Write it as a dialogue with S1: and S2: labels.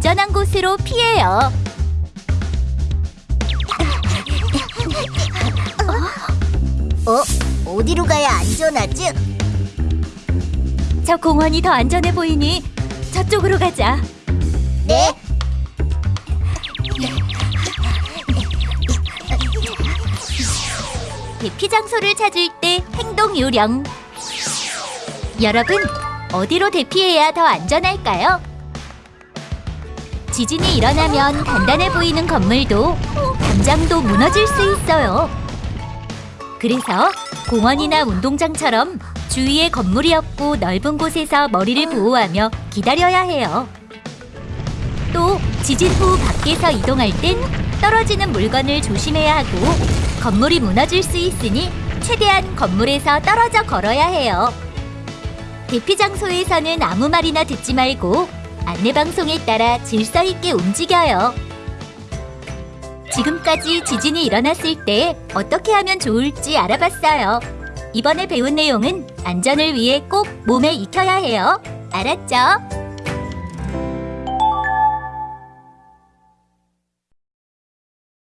S1: 안전한 곳으로 피해요.
S2: 어? 어디로 가야 안전하지?
S1: 저 공원이 더 안전해 보이니 저쪽으로 가자.
S2: 네?
S1: 대피 장소를 찾을 때 행동 요령. 여러분, 어디로 대피해야 더 안전할까요? 지진이 일어나면 단단해 보이는 건물도 담장도 무너질 수 있어요. 그래서 공원이나 운동장처럼 주위에 건물이 없고 넓은 곳에서 머리를 보호하며 기다려야 해요. 또 지진 후 밖에서 이동할 땐 떨어지는 물건을 조심해야 하고 건물이 무너질 수 있으니 최대한 건물에서 떨어져 걸어야 해요. 대피 장소에서는 아무 말이나 듣지 말고 안내 방송에 따라 질서 있게 움직여요. 지금까지 지진이 일어났을 때 어떻게 하면 좋을지 알아봤어요. 이번에 배운 내용은 안전을 위해 꼭 몸에 익혀야 해요. 알았죠?